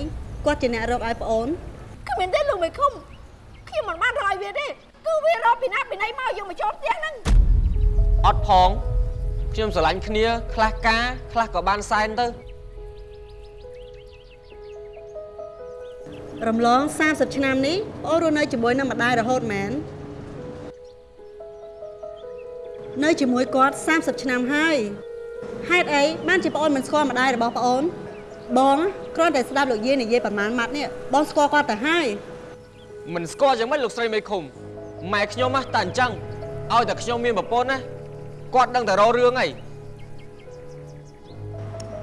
គាត់ជាអ្នករកឲ្យប្អូនគ្មានទេលោកមេឃុំខ្ញុំមិនបានរកឲ្យវាទេគឺវារកពីណាពីណីមកយកមកចូលផ្ទះហ្នឹងអត់ផងខ្ញុំស្រឡាញ់គ្នាខ្លះការខ្លះក៏បានសែនទៅ រំលង30ឆ្នាំនេះប្អូនរស់នៅជាមួយនឹងម្ដាយរហូតមែននៅជាមួយគាត់30ឆ្នាំហើយហេតុអីបានជាប្អូនមិនស្គាល់ម្ដាយរបស់ប្អូន បងគ្រាន់តែស្ដាប់លោកយាយនិយាយប្រមាណម៉ាត់នេះបងស្គាល់គាត់ទៅហើយមិនស្គាល់យ៉ាងម៉េចលោកស្រីមេឃុំម៉ែខ្ញុំណាតែអញ្ចឹងឲ្យតែខ្ញុំមានប្រពន្ធណាគាត់ដឹងតែរករឿងអី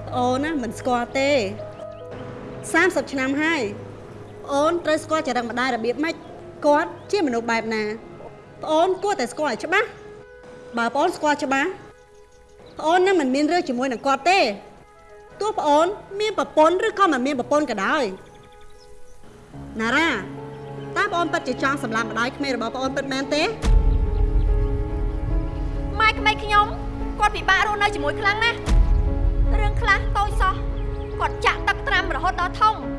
ប្អូនណាមិនស្គាល់ទេ30ឆ្នាំហើយ ប្អូនត្រូវស្គាល់ចរិតម្ដាយរបៀបម៉េចគាត់ជាមនុស្សបែបណាប្អូនគួរតែស្គាល់ឲ្យច្បាស់បើប្អូនស្គាល់ច្បាស់ប្អូននឹងមិនមានរឿងជាមួយនឹងគាត់ទេទោះប្អូនមានប្រពន្ធឬក៏មិនមានប្រពន្ធក៏ដោយណារ៉ាតើប្អូនពិតជាចង់សម្លាប់ម្ដាយក្មេករបស់ប្អូនពិតមែនទេម៉ែក្មេកខ្ញុំគាត់ពិបាករស់នៅជាមួយខ្លាំងណាស់រឿងខ្លះតូចសោះគាត់ចាក់ទឹកត្រាំរហូតដល់ធំផ្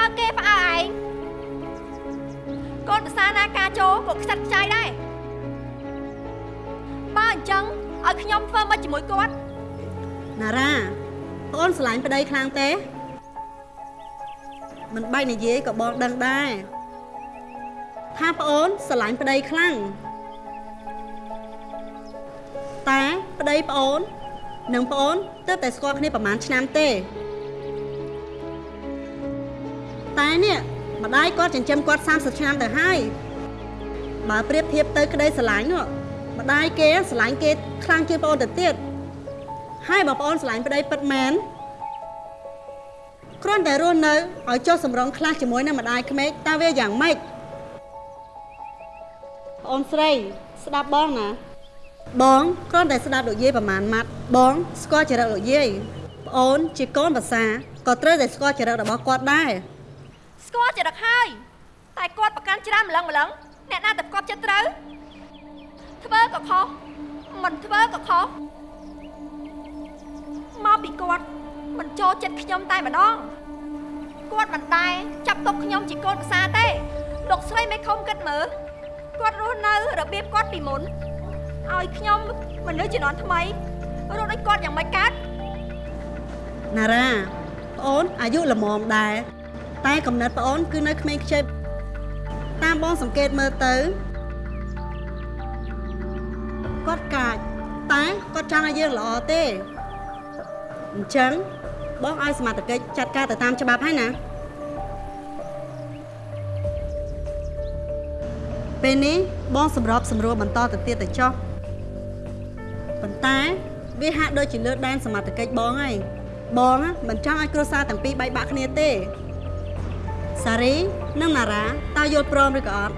អើគេផ្អើឯងកូនប្រសាណាការចូលក៏ខ្ចាត់ខ្ចាយដែរបើអញ្ចឹងឲ្យខ្ញុំធ្វើមកជាមួយគាត់ណារ៉ាប្អូនស្រឡាញ់ប្តីខ្លាំងទេមិនបាច់និយាយក៏បងដឹងដែរថាប្អូនស្រឡាញ់ប្តីខ្លាំងតែប្តីប្អូន និងប្អូនទើបតែស្គាល់គ្នាប្រហែលឆ្នាំទេ តែនេះម្ដាយគាត់ចិញ្ចឹមគាត់30ឆ្នាំទៅហើយបើប្រៀបធៀបទៅក្តីស្រឡាញ់នោះម្ដាយគេស្រឡាញ់គេខ្លាំងជាងប្អូនទៅទៀតហើយបើប្អូនស្រឡាញ់ប្តីពិតមែនគ្រាន់តែរស់នៅឲ្យចុះសម្រងខ្លះជាមួយនឹងម្ដាយក្មេកតើវាយ៉ាងម៉េចប្អូនស្រី ស្ដាប់បងណាបងគ្រាន់តែស្ដាប់លោកយាយប្រមាណម៉ាត់បងស្គាល់ចរិតលោកយាយប្អូនជាកូនភាសាក៏ត្រូវតែស្គាល់ចរិតរបស់គាត់ដែរ ស្គាល់ចរិតហើយតែគាត់ប្រកាន់ច្រើនម្លឹងម្លឹងអ្នកណាតែគាត់ចិត្តត្រូវធ្វើក៏ខុសមិនធ្វើក៏ខុសមកពីគាត់មិនចូលចិត្តខ្ញុំតែម្ដងគាត់មិនដែរចាប់ទុកខ្ញុំជាកូនភាសាទេលោកស្រីមេឃុំគិតមើលគាត់រស់នៅរបៀបគាត់ពីមុនឲ្យខ្ញុំមនុស្សជំនាន់ថ្មីរស់ដូចគាត់យ៉ាងម៉េចកើតណារ៉ាប្អូនអាយុល្មមដែរ តែកំណត់ប្អូនគឺនៅក្មេងខ្ចីតាមបងសង្កេតមើលទៅគាត់កាចតែគាត់ចង់ឲ្យយើងល្អទេអញ្ចឹងបងឲ្យសមត្ថកិច្ចចាត់ការទៅតាមច្បាប់ហើយណាពេលនេះបងសម្របសម្រួលបន្តទៅទៀតទៅចុះប៉ុន្តែវាហាក់ដូចជាលើដែនសមត្ថកិច្ចបងហើយបងណាមិនចង់ឲ្យគ្រួសារទាំងពីរបែកបាក់គ្នាទេ សារីនិងណារ៉ាតើយល់ព្រមឬក៏អត់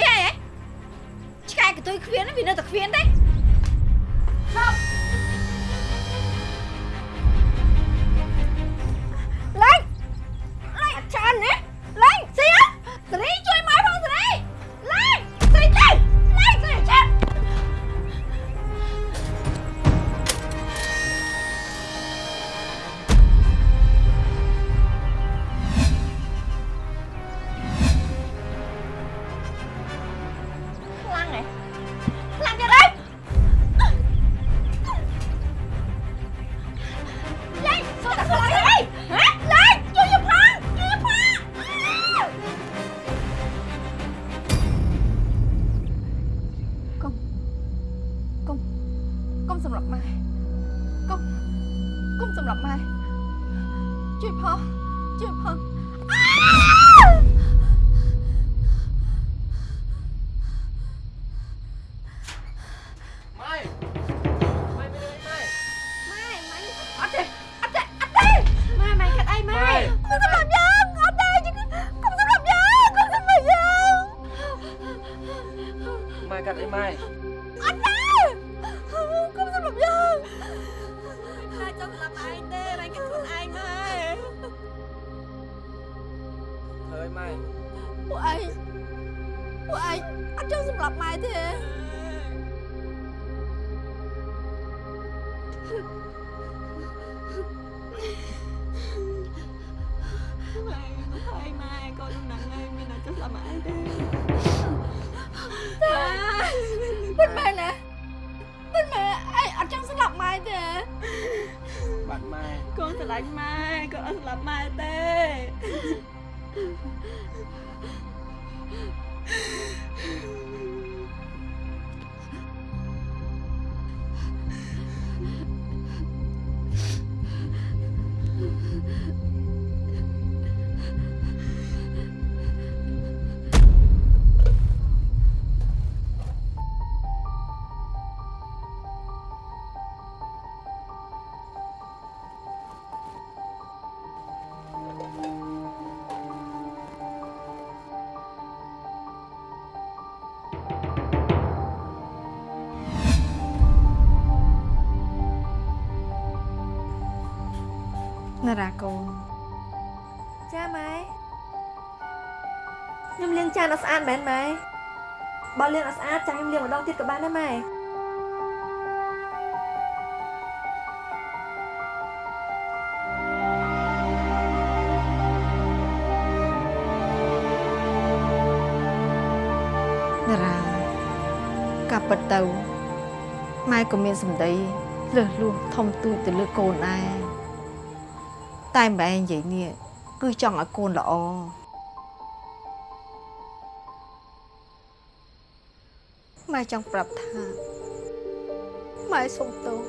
យហើយហ៎ឆ្កែកតុយខ្វៀនវានៅតែខ្វៀនទេឈប់លេងលេងអត់ច្រើនណាលេងសៀសេរីជួយ ឡាញ់ម៉ែកូនអត់ស្លាប់ម៉ែទេ លាងចានអត់ស្អាតមែនម៉ែបើលាងអត់ស្អាតចាខ្ញុំលាងម្ដងទៀតក៏បានដែរម៉ែណារ៉ាកាប់ពិតទៅម៉ែក៏មានសម្ដីលើសលួសធំទូចទៅលើកូនដែរតែម្បែងនិយាយនេះគឺចង់ឲ្យកូនល្អ ម៉ែចង់ប្រាប់ថាម៉ែសុំទោស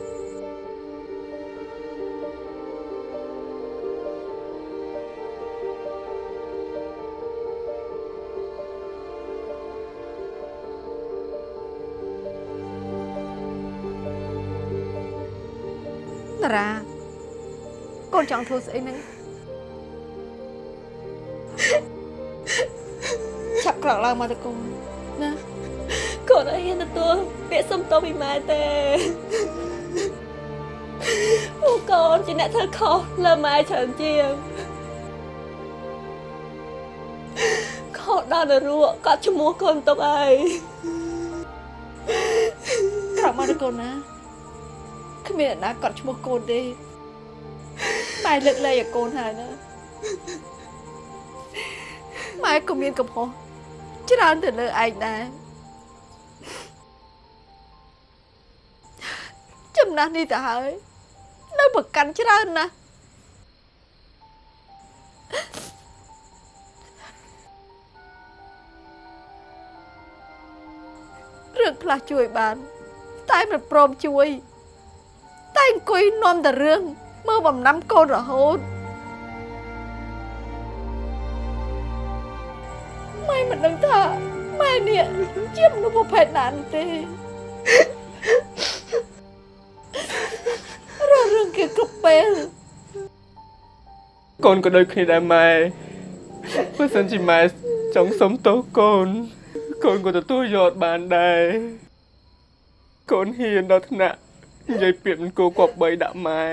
តារាកូនចង់ធ្វើស្អីហ្នឹងឆាប់ក្រោកឡើងមកទៅកូនណា កូនអត់ហ៊ានទទួលពាក្យសុំទោសពីម៉ែទេអូកូនជាអ្នកធ្វើខុសលើម៉ែច្រើនជាងខុសដល់នរកក៏ឈ្មោះកូនទុកអីក្រោកមកទៅកូនណាគ្មានអ្នកណាកត់ឈ្មោះកូនទេម៉ែលើកលែងឲ្យកូនហើយណាម៉ែក៏មានកំហុសច្រើនទៅលើឯងដែរ ណាស់នេះទៅហើយ នៅប្រកាន់ច្រើនណាស់រឿងខ្លះជួយបាន តែមិនព្រមជួយ តែអង្គុយនាំតែរឿងមើលបំណាំកូនរហូតម៉ែមិនដឹងថាម៉ែនេះជាមនុស្សប្រភេទណានោះទេ កូនក៏ដូចគ្នាដែរម៉ែបើសិនជាម៉ែចង់សុំទោសកូនកូនក៏ទទួលយកបានដែរកូនហ៊ានដល់ថ្នាក់និយាយពាក្យមិនគួរគប្បីដាក់ម៉ែ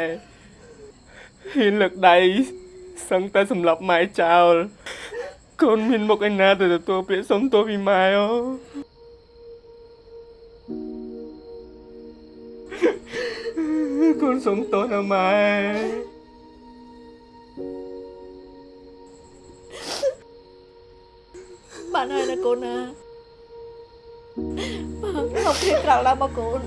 ហ៊ានលើកដៃសឹងតែសម្លាប់ម៉ែចោលកូនមានមុខឯណាទៅទទួលពាក្យសុំទោសពីម៉ែអូកូនសុំទោសណាម៉ែ បានហើយណាកូនណាមកមកព្រៀបក្រោកឡើងមកកូន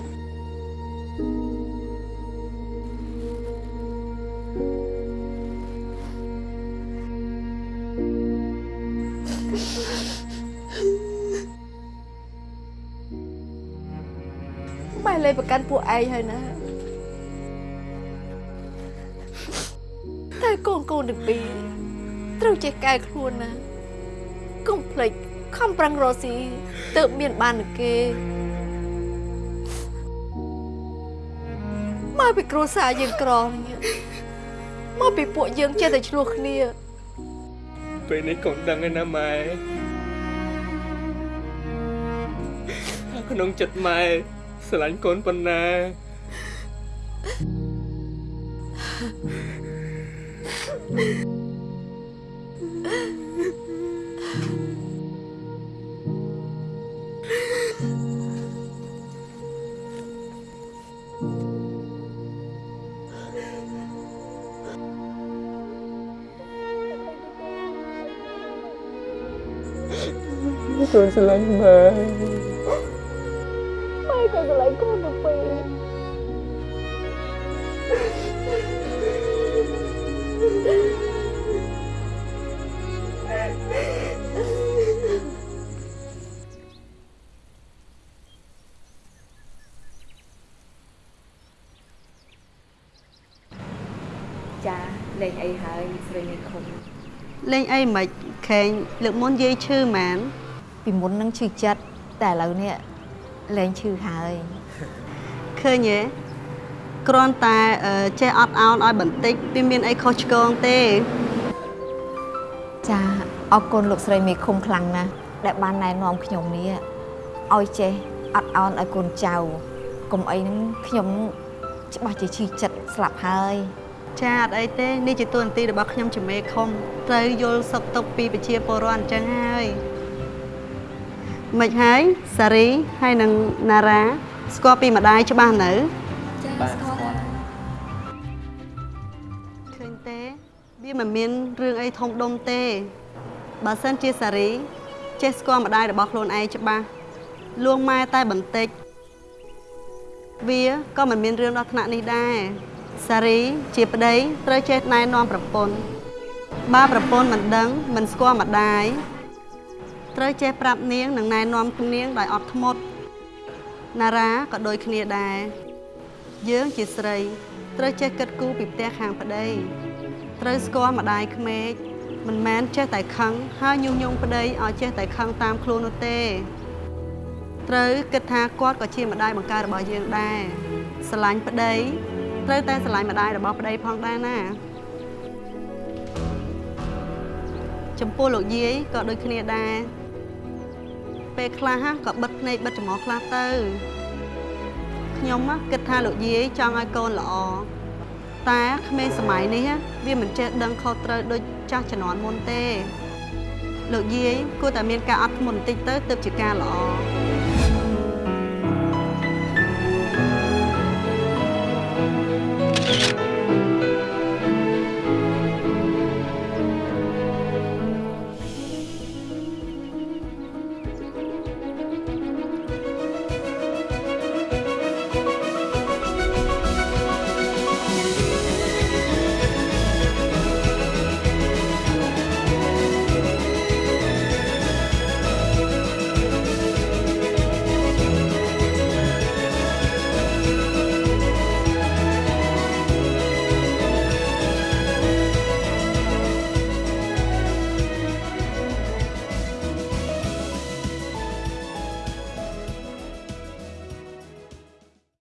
ម៉ែលេប្រកាន់ពួកឯងហើយណាតែកូនកូនទាំងពីរត្រូវចេះកែខ្លួនណា កុំភ្លេចខំប្រឹងរកស៊ីទើបមានបាននឹងគេមកពីគ្រួសារយើងក្រនេះមកពីពួកយើងចេះតែឆ្លោះគ្នាពេលនេះកូនដឹងហើយណាម៉ែថាក្នុងចិត្តម៉ែស្រឡាញ់កូនប៉ុណ្ណា កូនស្រឡាញ់ម៉ែម៉ែក៏ស្រឡាញ់កូនទៅពីរចាលេងអីហើយស្រីនេះខំលេងអីមិនខេងលើកមុនយាយឈឺម៉ាន ពីមុននឹងឈឺចិត្តតែឥឡូវនេះលែងឈឺហើយឃើញទេគ្រាន់តែអឺចេះអត់ឱនឲ្យបន្តិចវាមានអីខុសឆ្គងទេ ចាអរគុណលោកស្រីមេឃុំខ្លាំងណាស់ដែលបានណែនាំខ្ញុំនេះឲ្យចេះអត់ឱនឲ្យកូនចៅកុំអីហ្នឹងខ្ញុំច្បាស់ជាឈឺចិត្តស្លាប់ហើយចាអត់អីទេនេះជាទួនាទីរបស់ខ្ញុំជាមេខុំត្រូវយល់សុខទុក្ខពីប្រជាពលរដ្ឋអញ្ចឹងហើយ មិនហើយសារីហើយនិងណារ៉ាស្គាល់ពីម្ដាយច្បាស់នៅបាទស្គាល់ឃើញទេវាមិនមានរឿងអីធំដុំទេបើសិនជាសារីចេះស្គាល់ម្ដាយរបស់ខ្លួនឯងច្បាស់លួងម៉ែតែបន្តិចវាក៏មិនមានរឿងដល់ថ្នាក់នេះដែរសារីជាប្តីត្រូវចេះណែនាំប្រពន្ធបើប្រពន្ធមិនដឹងមិនស្គាល់ម្ដាយ ត្រូវចេះប្រាប់នាងនិងណែនាំនាងដោយអត់ធ្មត់ណារ៉ាក៏ដូចគ្នាដែរយើងជាស្រី ត្រូវចេះគិតគូរពីផ្ទះខាងប្តីត្រូវស្គាល់ម្ដាយក្មេកមិនមែនចេះតែខឹងហើយញុះញង់ប្តីឲ្យចេះតែខឹងតាមខ្លួននោះទេត្រូវគិតថាគាត់ក៏ជាម្ដាយបង្កើតរបស់យើងដែរស្រឡាញ់ប្តីត្រូវតែស្រឡាញ់ម្ដាយរបស់ប្តីផងដែរណាចំពោះលោកយាយក៏ដូចគ្នាដែរ ពេលខ្លះក៏បិទភ្នែកបិទច្រមុះខ្លះទៅខ្ញុំគិតថាលោកយាយចង់ឲ្យកូនល្អតែក្មេងសម័យនេះវាមិនចេះដឹងខុសត្រូវដូចចាស់ជំនាន់មុនទេ លោកយាយគួរតែមានការអត់ធ្មត់បន្តិចទៅទើបជាការល្អ